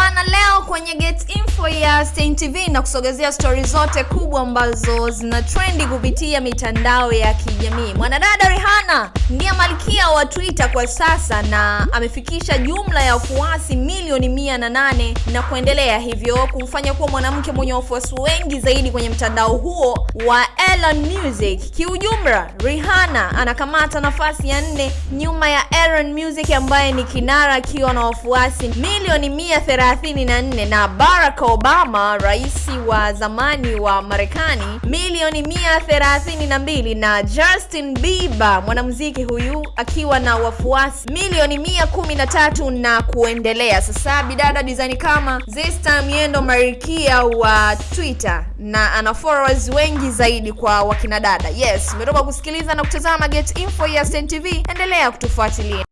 Bwana, leo kwenye Get Info ya Stein TV na kusogezea stori zote kubwa ambazo zina trendi kupitia mitandao ya kijamii. Mwanadada Rihanna ndiye wa Twitter kwa sasa na amefikisha jumla ya wafuasi milioni mia na nane na kuendelea, hivyo kumfanya kuwa mwanamke mwenye wafuasi wengi zaidi kwenye mtandao huo wa Elon Music. Kiujumla, Rihanna anakamata nafasi ya nne nyuma ya Elon Music ambaye ni kinara akiwa na wafuasi milioni mia thelathini na nne na Barack Obama rais wa zamani wa Marekani milioni mia thelathini na mbili na Justin Bieber mwanamuziki huyu akiwa na wafuasi milioni mia kumi na tatu na kuendelea. Sasa bidada design kama Zesta Miendo Marikia wa Twitter na ana followers wengi zaidi kwa wakinadada. Yes, umetoka kusikiliza na kutazama Get Info ya Stein TV, endelea kutufuatilia.